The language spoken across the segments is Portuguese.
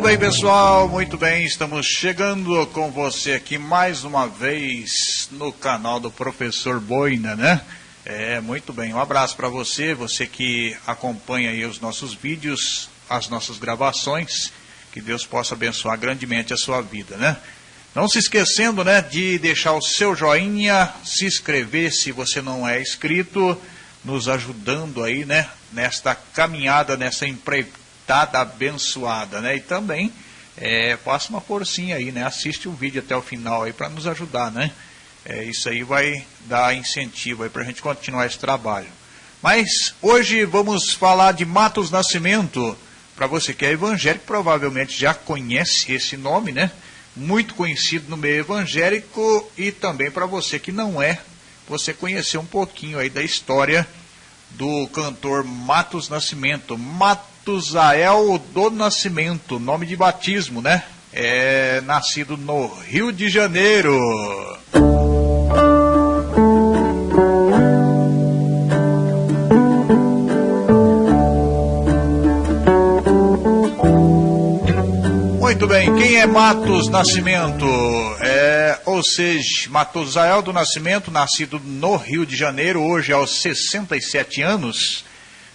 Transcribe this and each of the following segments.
Muito bem, pessoal, muito bem. Estamos chegando com você aqui mais uma vez no canal do Professor Boina, né? É, muito bem. Um abraço para você, você que acompanha aí os nossos vídeos, as nossas gravações. Que Deus possa abençoar grandemente a sua vida, né? Não se esquecendo, né, de deixar o seu joinha, se inscrever se você não é inscrito, nos ajudando aí, né, nesta caminhada, nessa empreitada abençoada, né? E também é, faça uma forcinha aí, né? Assiste o vídeo até o final aí para nos ajudar, né? É, isso aí vai dar incentivo aí para a gente continuar esse trabalho. Mas hoje vamos falar de Matos Nascimento. Para você que é evangélico, provavelmente já conhece esse nome, né? Muito conhecido no meio evangélico e também para você que não é, você conhecer um pouquinho aí da história do cantor Matos Nascimento. Matusael do Nascimento, nome de batismo, né? É nascido no Rio de Janeiro. Muito bem, quem é Matos Nascimento? É, ou seja, Matusael do Nascimento, nascido no Rio de Janeiro, hoje aos 67 anos,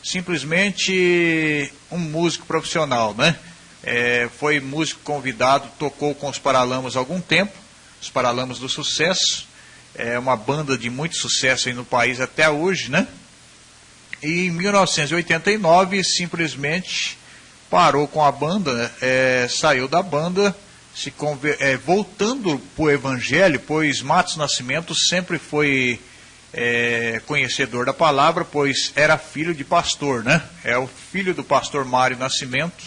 simplesmente um músico profissional, né? É, foi músico convidado, tocou com os Paralamas há algum tempo, os Paralamas do Sucesso, é uma banda de muito sucesso aí no país até hoje, né? E em 1989, simplesmente parou com a banda, é, saiu da banda, se é, voltando para o Evangelho, pois Matos Nascimento sempre foi é, conhecedor da palavra, pois era filho de pastor, né? É o filho do pastor Mário Nascimento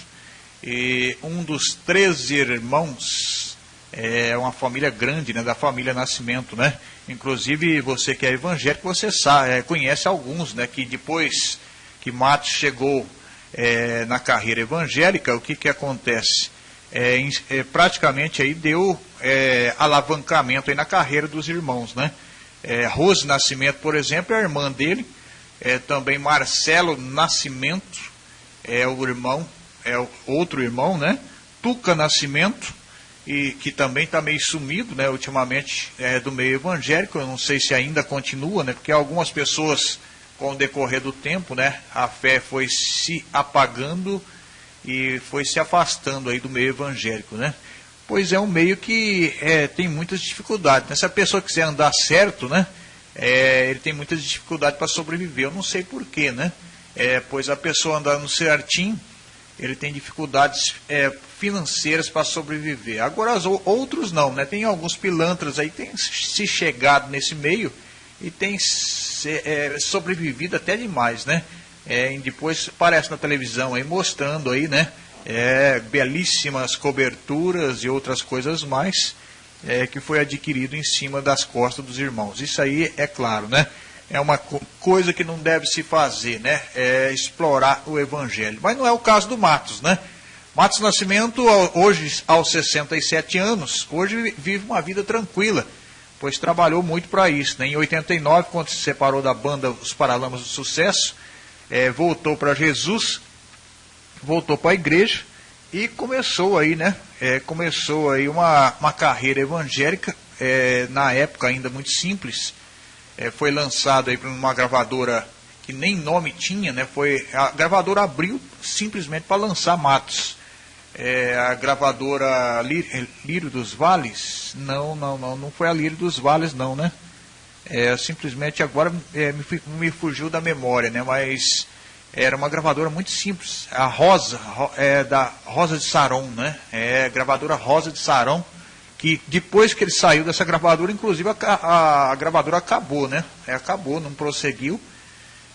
e um dos três irmãos, é uma família grande, né? Da família Nascimento, né? Inclusive você que é evangélico, você sabe, é, conhece alguns, né? Que depois que Matos chegou é, na carreira evangélica, o que, que acontece? É, é, praticamente aí deu é, alavancamento aí na carreira dos irmãos, né? É, Rose Nascimento, por exemplo, é a irmã dele, é, também Marcelo Nascimento, é o irmão, é o outro irmão, né? Tuca Nascimento, e que também está meio sumido, né? Ultimamente é do meio evangélico, eu não sei se ainda continua, né? Porque algumas pessoas com o decorrer do tempo, né, a fé foi se apagando e foi se afastando aí do meio evangélico, né? Pois é um meio que é, tem muitas dificuldades. Né? Se a pessoa quiser andar certo, né, é, ele tem muitas dificuldades para sobreviver. Eu não sei porquê, né? É, pois a pessoa andando certinho, ele tem dificuldades é, financeiras para sobreviver. Agora, os outros não, né? Tem alguns pilantras aí que têm se chegado nesse meio e tem se, é, sobrevivido até demais, né? É, depois aparece na televisão aí mostrando aí, né? É, belíssimas coberturas e outras coisas mais é, que foi adquirido em cima das costas dos irmãos. Isso aí é claro, né? É uma coisa que não deve se fazer, né? É explorar o evangelho. Mas não é o caso do Matos, né? Matos Nascimento, hoje aos 67 anos, hoje vive uma vida tranquila pois trabalhou muito para isso. Né? Em 89, quando se separou da banda Os Paralamas do Sucesso, é, voltou para Jesus, voltou para a igreja e começou aí, né? É, começou aí uma, uma carreira evangélica, é, na época ainda muito simples. É, foi lançado aí para uma gravadora que nem nome tinha, né? Foi, a gravadora abriu simplesmente para lançar Matos é, a gravadora Lírio dos Vales, não, não, não, não foi a Lírio dos Vales não, né? É, simplesmente agora é, me, me, fugiu da memória, né? Mas era uma gravadora muito simples, a Rosa, é, da Rosa de Saron, né? É, gravadora Rosa de Saron, que depois que ele saiu dessa gravadora, inclusive a, a, a gravadora acabou, né? É, acabou, não prosseguiu.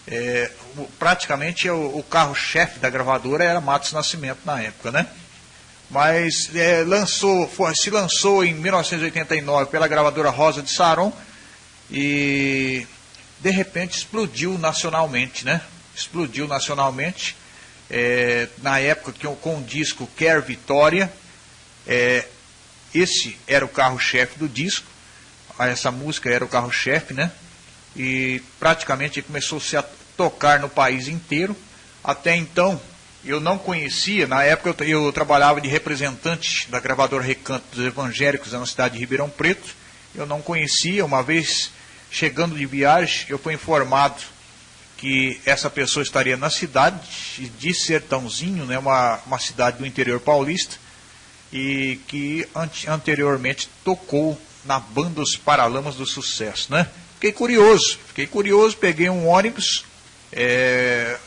É, praticamente o, o carro-chefe da gravadora era Matos Nascimento na época, né? mas é, lançou, foi, se lançou em 1989 pela gravadora Rosa de Saron e de repente explodiu nacionalmente, né? Explodiu nacionalmente. É, na época que, com o disco Quer Vitória, é, esse era o carro-chefe do disco, essa música era o carro-chefe, né? E praticamente começou -se a tocar no país inteiro. Até então, eu não conhecia, na época eu, eu, trabalhava de representante da gravadora Recanto dos Evangélicos na cidade de Ribeirão Preto, eu não conhecia, uma vez chegando de viagem, eu fui informado que essa pessoa estaria na cidade de Sertãozinho, né, uma, uma cidade do interior paulista, e que anteriormente tocou na banda Os Paralamas do Sucesso, né? Fiquei curioso, fiquei curioso, peguei um ônibus, é,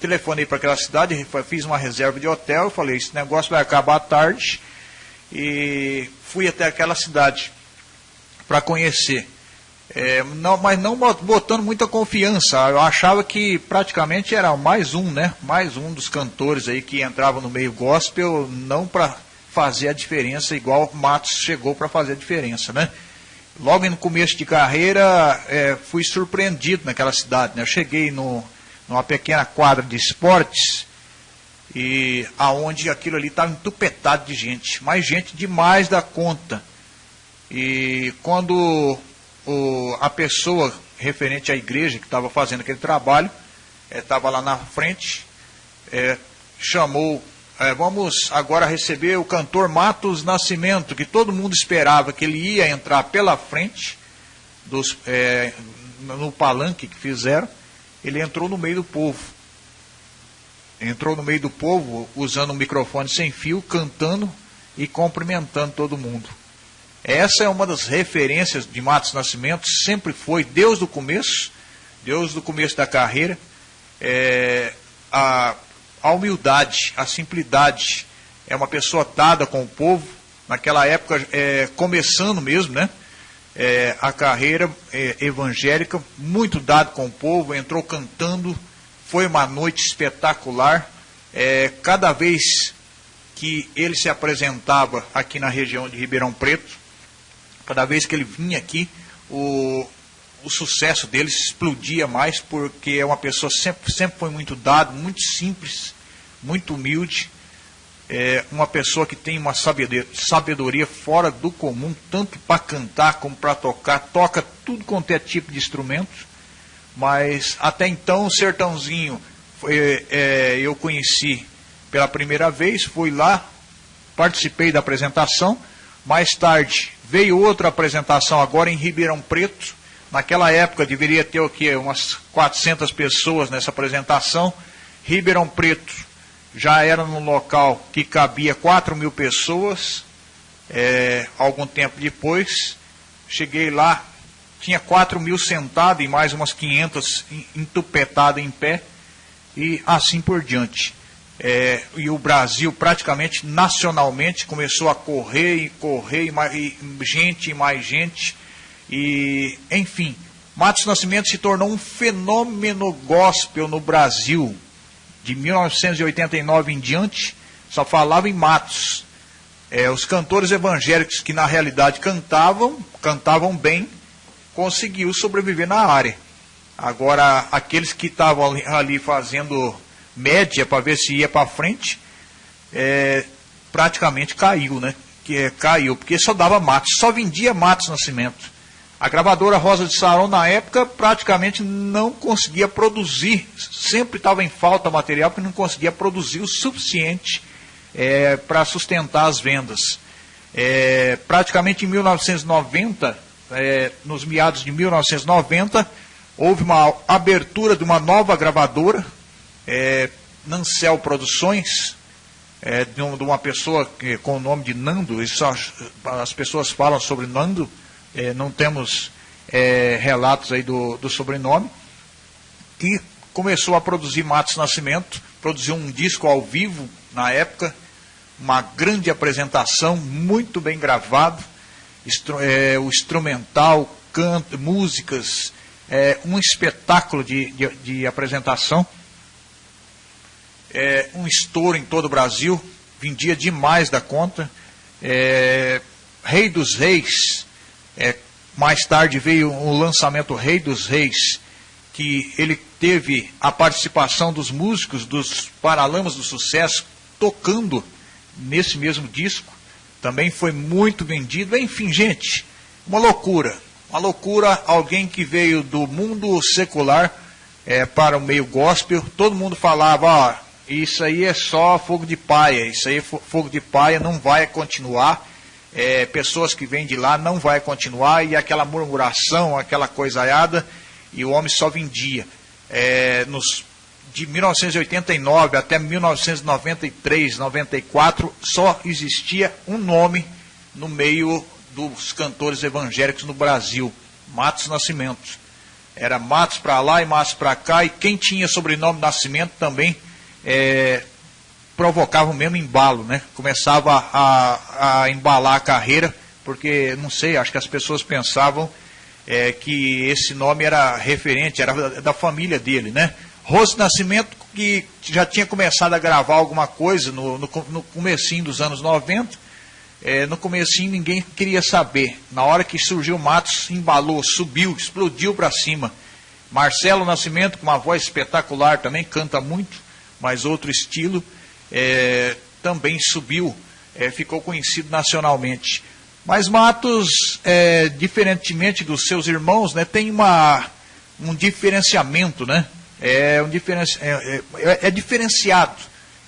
telefonei para aquela cidade, fiz uma reserva de hotel, falei, esse negócio vai acabar tarde, e fui até aquela cidade para conhecer. É, não, mas não botando muita confiança. Eu achava que praticamente era mais um, né? Mais um dos cantores aí que entrava no meio gospel, não para fazer a diferença, igual Matos chegou para fazer a diferença, né? Logo no começo de carreira, é, fui surpreendido naquela cidade. Né? Eu cheguei no, numa pequena quadra de esportes e aonde aquilo ali estava entupetado de gente, mais gente demais da conta. E quando o, a pessoa referente à igreja que estava fazendo aquele trabalho estava é, lá na frente, é, chamou é, vamos agora receber o cantor Matos Nascimento, que todo mundo esperava que ele ia entrar pela frente dos, no palanque que fizeram. Ele entrou no meio do povo. Entrou no meio do povo usando um microfone sem fio, cantando e cumprimentando todo mundo. Essa é uma das referências de Matos Nascimento, sempre foi Deus do começo, Deus do começo da carreira. É, a a humildade, a simplicidade. É uma pessoa dada com o povo, naquela época, é, começando mesmo, né? É, a carreira é, evangélica, muito dado com o povo, entrou cantando, foi uma noite espetacular. É, cada vez que ele se apresentava aqui na região de Ribeirão Preto, cada vez que ele vinha aqui, o, o sucesso dele explodia mais, porque é uma pessoa sempre, sempre foi muito dado, muito simples, muito humilde, é uma pessoa que tem uma sabedoria fora do comum, tanto para cantar como para tocar, toca tudo quanto é tipo de instrumento, mas até então o Sertãozinho foi, é, eu conheci pela primeira vez, fui lá, participei da apresentação, mais tarde veio outra apresentação agora em Ribeirão Preto, Naquela época deveria ter o quê? Umas 400 pessoas nessa apresentação. Ribeirão Preto já era num local que cabia 4 mil pessoas. É, algum tempo depois, cheguei lá, tinha 4 mil sentados e mais umas 500 entupetadas em pé, e assim por diante. É, e o Brasil, praticamente nacionalmente, começou a correr e correr, e, mais, e gente e mais gente e, enfim, Matos Nascimento se tornou um fenômeno gospel no Brasil. De 1989 em diante, só falava em Matos. É, os cantores evangélicos que na realidade cantavam, cantavam bem, conseguiu sobreviver na área. Agora, aqueles que estavam ali, ali, fazendo média para ver se ia para frente, é, praticamente caiu, né? Que é, caiu, porque só dava Matos, só vendia Matos Nascimento. A gravadora Rosa de Sarão, na época, praticamente não conseguia produzir, sempre estava em falta material, porque não conseguia produzir o suficiente é, para sustentar as vendas. É, praticamente em 1990, é, nos meados de 1990, houve uma abertura de uma nova gravadora, é, Nancel Produções, é, de, uma pessoa que, com o nome de Nando, as pessoas falam sobre Nando, é, não temos é, relatos aí do, do sobrenome, que começou a produzir Matos Nascimento, produziu um disco ao vivo na época, uma grande apresentação, muito bem gravado, instru é, o instrumental, canto, músicas, é, um espetáculo de, de, de apresentação, é, um estouro em todo o Brasil, vendia demais da conta. É, Rei dos Reis, é, mais tarde veio o lançamento Rei dos Reis, que ele teve a participação dos músicos dos Paralamas do Sucesso tocando nesse mesmo disco. Também foi muito vendido. Enfim, gente, uma loucura. Uma loucura, alguém que veio do mundo secular é, para o meio gospel. Todo mundo falava, ó, isso aí é só fogo de paia, isso aí fogo de paia não vai continuar, é, pessoas que vêm de lá não vai continuar, e aquela murmuração, aquela coisaiada, e o homem só vendia. É, nos, de 1989 até 1993, 94, só existia um nome no meio dos cantores evangélicos no Brasil, Matos Nascimento. Era Matos para lá e Matos para cá, e quem tinha sobrenome Nascimento também é, provocava o mesmo embalo, né? Começava a, a embalar a carreira, porque, não sei, acho que as pessoas pensavam é, que esse nome era referente, era da, da família dele, né? Rose Nascimento, que já tinha começado a gravar alguma coisa no, no, no comecinho dos anos 90, é, no comecinho ninguém queria saber. Na hora que surgiu Matos, embalou, subiu, explodiu para cima. Marcelo Nascimento, com uma voz espetacular também, canta muito, mas outro estilo, é, também subiu, é, ficou conhecido nacionalmente. Mas Matos, é, diferentemente dos seus irmãos, né, tem uma, um diferenciamento, né? É, um diferenci, é, é, é, diferenciado,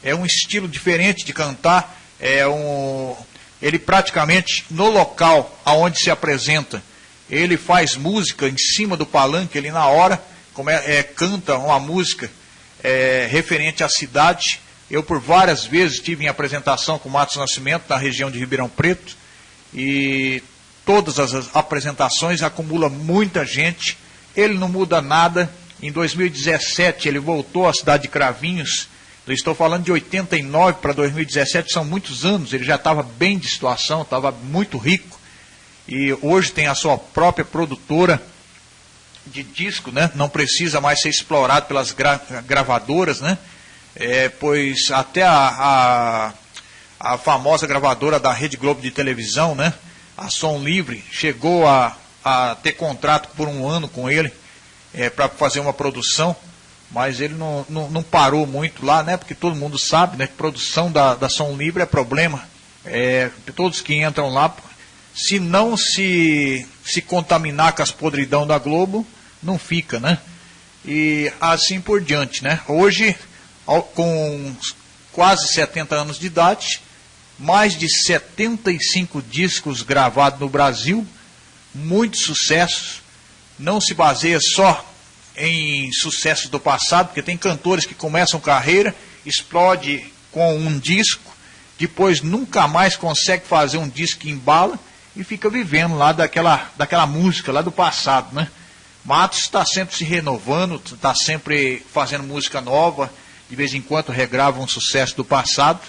é um estilo diferente de cantar, é um, ele praticamente no local aonde se apresenta, ele faz música em cima do palanque, ele na hora como é, é canta uma música é, referente à cidade. Eu por várias vezes tive em apresentação com Matos Nascimento na região de Ribeirão Preto e todas as apresentações acumula muita gente. Ele não muda nada. Em 2017 ele voltou à cidade de Cravinhos. Eu estou falando de 89 para 2017, são muitos anos. Ele já estava bem de situação, estava muito rico. E hoje tem a sua própria produtora de disco, né? Não precisa mais ser explorado pelas gra gravadoras, né? É, pois até a, a, a, famosa gravadora da Rede Globo de televisão, né? A Som Livre, chegou a, a ter contrato por um ano com ele é, para fazer uma produção, mas ele não, não, não, parou muito lá, né? Porque todo mundo sabe, né? Que produção da, da Som Livre é problema. É, todos que entram lá, se não se, se contaminar com as podridão da Globo, não fica, né? E assim por diante, né? Hoje, com quase 70 anos de idade, mais de 75 discos gravados no Brasil, muitos sucessos, não se baseia só em sucessos do passado, porque tem cantores que começam carreira, explode com um disco, depois nunca mais consegue fazer um disco que embala e fica vivendo lá daquela, daquela música lá do passado, né? Matos está sempre se renovando, está sempre fazendo música nova, de vez em quando regrava um sucesso do passado,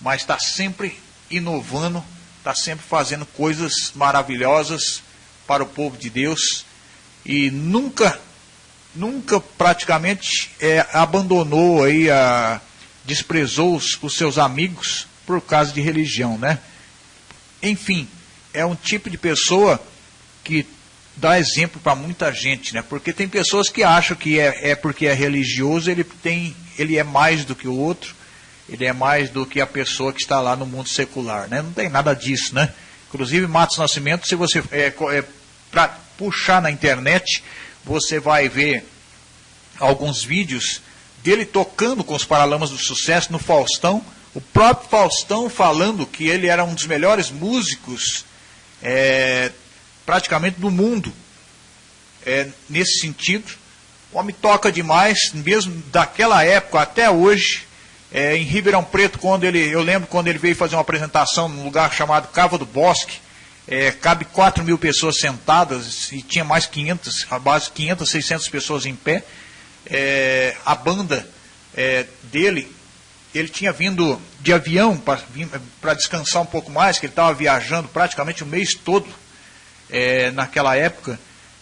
mas está sempre inovando, está sempre fazendo coisas maravilhosas para o povo de Deus e nunca, nunca praticamente é, abandonou aí, a, desprezou os, os seus amigos por causa de religião, né? Enfim, é um tipo de pessoa que dá exemplo para muita gente, né? Porque tem pessoas que acham que é, é porque é religioso, ele tem, ele é mais do que o outro, ele é mais do que a pessoa que está lá no mundo secular, né? Não tem nada disso, né? Inclusive Matos Nascimento, se você é, é para puxar na internet, você vai ver alguns vídeos dele tocando com os Paralamas do Sucesso no Faustão, o próprio Faustão falando que ele era um dos melhores músicos é, praticamente do mundo é, nesse sentido. O homem toca demais, mesmo daquela época até hoje. É, em Ribeirão Preto, quando ele, eu lembro quando ele veio fazer uma apresentação num lugar chamado Cava do Bosque, é, cabe 4 mil pessoas sentadas e tinha mais 500, a base 500, 600 pessoas em pé. É, a banda é, dele, ele tinha vindo de avião para descansar um pouco mais, que ele estava viajando praticamente o mês todo é, naquela época,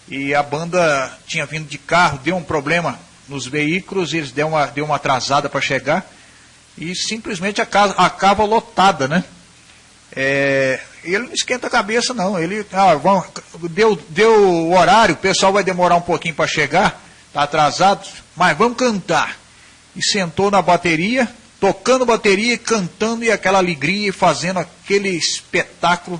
e a banda tinha vindo de carro, deu um problema nos veículos, eles deu uma, deu uma atrasada para chegar, e simplesmente a casa acaba lotada, né? É, ele não esquenta a cabeça, não. Ele ah, vamos, deu, deu o horário, o pessoal vai demorar um pouquinho para chegar, está atrasado, mas vamos cantar. E sentou na bateria, tocando bateria, cantando e aquela alegria, e fazendo aquele espetáculo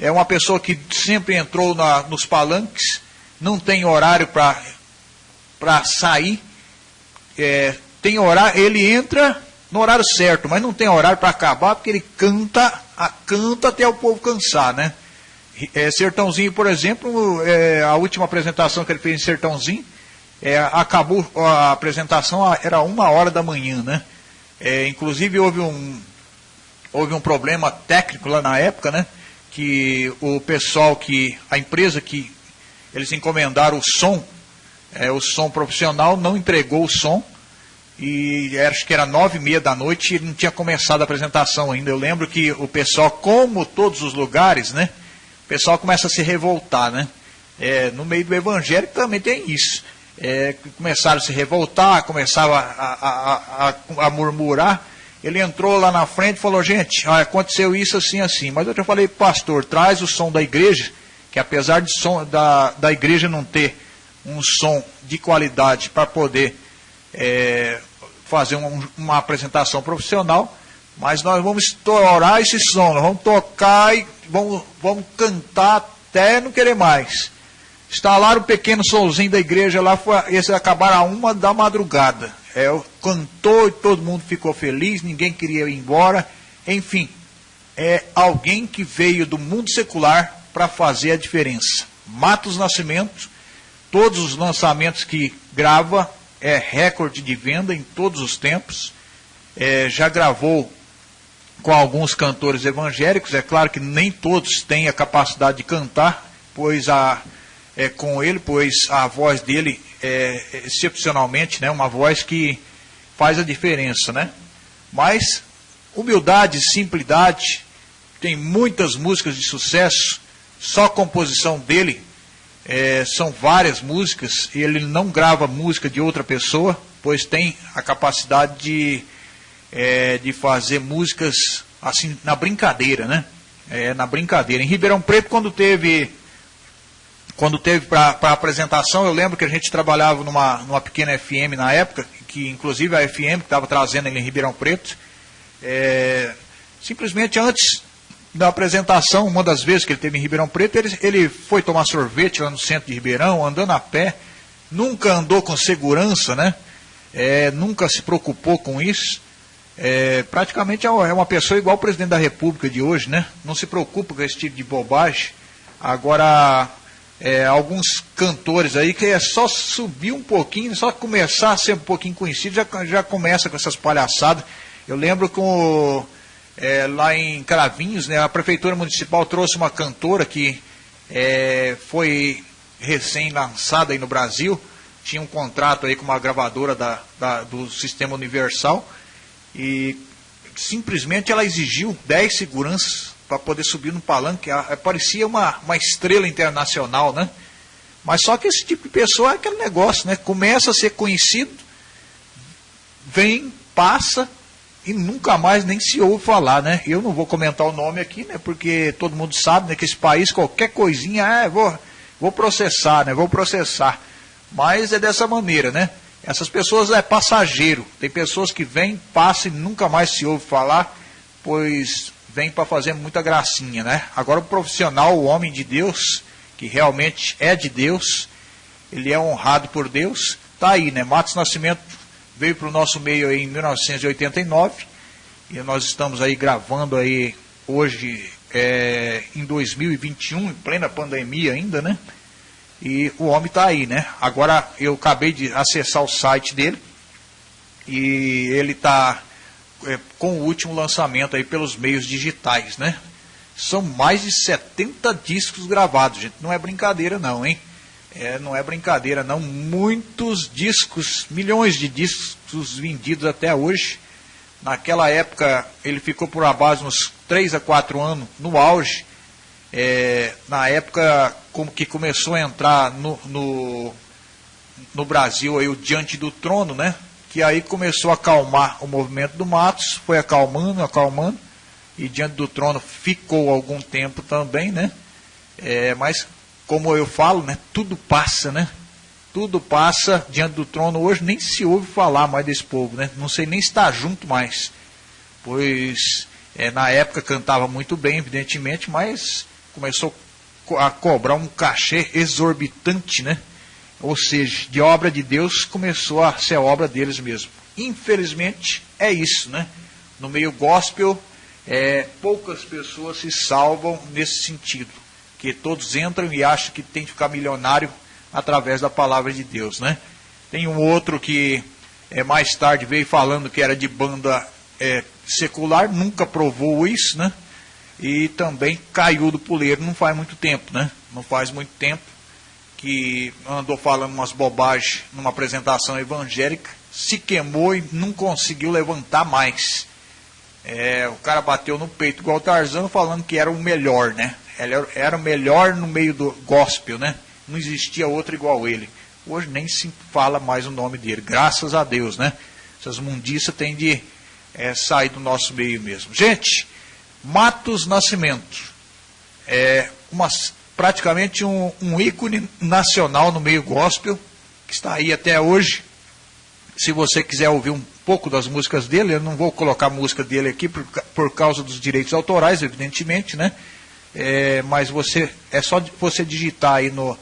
é uma pessoa que sempre entrou na, nos palanques, não tem horário para sair, é, tem horário, ele entra no horário certo, mas não tem horário para acabar, porque ele canta, a, canta até o povo cansar, né? É, Sertãozinho, por exemplo, é, a última apresentação que ele fez em Sertãozinho, é, acabou a apresentação, era uma hora da manhã, né? É, inclusive houve um, houve um problema técnico lá na época, né? Que o pessoal que, a empresa que eles encomendaram o som, é, o som profissional, não entregou o som, e acho que era nove e meia da noite e não tinha começado a apresentação ainda. Eu lembro que o pessoal, como todos os lugares, né? O pessoal começa a se revoltar, né? É, no meio do evangelho também tem isso. É, começaram a se revoltar, começaram a, a, a, a, murmurar. Ele entrou lá na frente e falou, gente, aconteceu isso assim, assim. Mas eu já falei, pastor, traz o som da igreja, que apesar de som, da, da igreja não ter um som de qualidade para poder é, fazer um, uma apresentação profissional, mas nós vamos estourar esse som, nós vamos tocar e vamos, vamos cantar até não querer mais. Instalaram um pequeno somzinho da igreja lá, foi, esse acabaram a uma da madrugada. É, cantou e todo mundo ficou feliz, ninguém queria ir embora. Enfim, é alguém que veio do mundo secular para fazer a diferença. Matos Nascimento, todos os lançamentos que grava, é recorde de venda em todos os tempos. É, já gravou com alguns cantores evangélicos. É claro que nem todos têm a capacidade de cantar, pois a, é, com ele, pois a voz dele é excepcionalmente, né, uma voz que faz a diferença, né? Mas humildade, simplicidade, tem muitas músicas de sucesso, só composição dele é, são várias músicas e ele não grava música de outra pessoa, pois tem a capacidade de, é, de fazer músicas assim na brincadeira, né? É, na brincadeira. Em Ribeirão Preto, quando teve quando teve para a apresentação, eu lembro que a gente trabalhava numa, numa pequena FM na época, que inclusive a FM que estava trazendo ele em Ribeirão Preto, é, simplesmente antes da apresentação, uma das vezes que ele teve em Ribeirão Preto, ele, ele foi tomar sorvete lá no centro de Ribeirão, andando a pé, nunca andou com segurança, né? É, nunca se preocupou com isso. É, praticamente é, é uma pessoa igual o presidente da República de hoje, né? Não se preocupa com esse tipo de bobagem. Agora, é, alguns cantores aí que é só subir um pouquinho, só começar a ser um pouquinho conhecido, já, já começa com essas palhaçadas. Eu lembro com é, lá em Cravinhos, né, a Prefeitura Municipal trouxe uma cantora que é, foi recém-lançada aí no Brasil, tinha um contrato aí com uma gravadora da, da, do Sistema Universal e simplesmente ela exigiu 10 seguranças para poder subir no palanque, parecia uma, uma estrela internacional, né? Mas só que esse tipo de pessoa é aquele negócio, né? Começa a ser conhecido, vem, passa, e nunca mais nem se ouve falar, né? Eu não vou comentar o nome aqui, né? Porque todo mundo sabe, né? Que esse país, qualquer coisinha, é, vou, vou processar, né? Vou processar. Mas é dessa maneira, né? Essas pessoas é passageiro. Tem pessoas que vêm, passam e nunca mais se ouve falar, pois vem para fazer muita gracinha, né? Agora o profissional, o homem de Deus, que realmente é de Deus, ele é honrado por Deus, tá aí, né? Matos Nascimento veio para o nosso meio aí em 1989 e nós estamos aí gravando aí hoje é, em 2021, em plena pandemia ainda, né? E o homem está aí, né? Agora eu acabei de acessar o site dele e ele está com o último lançamento aí pelos meios digitais, né? São mais de 70 discos gravados, gente. Não é brincadeira não, hein? É, não é brincadeira, não. Muitos discos, milhões de discos vendidos até hoje. Naquela época, ele ficou por a base uns 3 a 4 anos no auge. É, na época como que começou a entrar no, no, no Brasil aí, o Diante do Trono, né? Que aí começou a acalmar o movimento do Matos, foi acalmando, acalmando, e Diante do Trono ficou algum tempo também, né? É, mas como eu falo, né, tudo passa, né? Tudo passa diante do trono. Hoje nem se ouve falar mais desse povo, né? Não sei nem estar junto mais. Pois é, na época cantava muito bem, evidentemente, mas começou a cobrar um cachê exorbitante, né? Ou seja, de obra de Deus começou a ser obra deles mesmo. Infelizmente, é isso, né? No meio gospel, é, poucas pessoas se salvam nesse sentido, que todos entram e acham que tem que ficar milionário através da palavra de Deus, né? Tem um outro que é, mais tarde veio falando que era de banda é, secular, nunca provou isso, né? E também caiu do puleiro não faz muito tempo, né? Não faz muito tempo que andou falando umas bobagens numa apresentação evangélica, se queimou e não conseguiu levantar mais. É, o cara bateu no peito igual o Tarzan falando que era o melhor, né? Ele era o melhor no meio do gospel, né? Não existia outro igual ele. Hoje nem se fala mais o nome dele, graças a Deus, né? Essas mundiças têm de é, sair do nosso meio mesmo. Gente, Matos Nascimento é uma, praticamente um, um ícone nacional no meio gospel, que está aí até hoje. Se você quiser ouvir um pouco das músicas dele, eu não vou colocar a música dele aqui por, por causa dos direitos autorais, evidentemente, né? É, mas você é só você digitar aí no,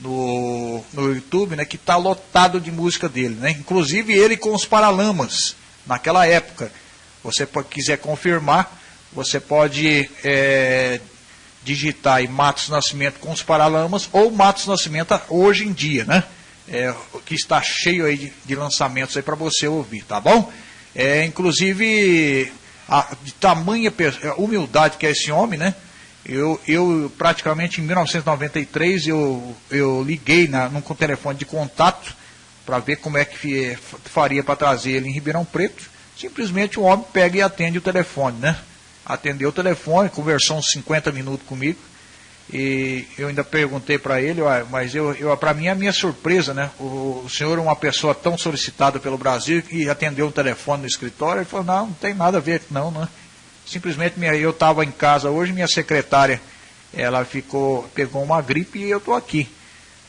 no, no YouTube, né, que está lotado de música dele, né? Inclusive ele com os Paralamas, naquela época. Você quiser confirmar, você pode é, digitar aí Matos Nascimento com os Paralamas ou Matos Nascimento hoje em dia, né? É, que está cheio aí de, de lançamentos aí para você ouvir, tá bom? É, inclusive, a, de tamanha humildade que é esse homem, né? Eu, eu praticamente em 1993 eu, eu liguei na, num telefone de contato para ver como é que faria para trazer ele em Ribeirão Preto. Simplesmente o homem pega e atende o telefone, né? Atendeu o telefone, conversou uns 50 minutos comigo. E eu ainda perguntei para ele, mas eu, eu para mim é a minha surpresa, né? O, o, senhor é uma pessoa tão solicitada pelo Brasil e atendeu o telefone no escritório. Ele falou, não, não tem nada a ver, não, né? Simplesmente minha, eu estava em casa hoje, minha secretária, ela ficou, pegou uma gripe e eu estou aqui.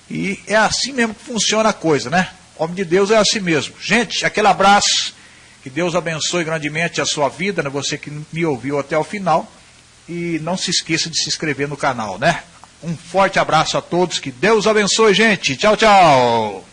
E é assim mesmo que funciona a coisa, né? Homem de Deus é assim mesmo. Gente, aquele abraço. Que Deus abençoe grandemente a sua vida, né? Você que me ouviu até o final. E não se esqueça de se inscrever no canal, né? Um forte abraço a todos. Que Deus abençoe, gente. Tchau, tchau.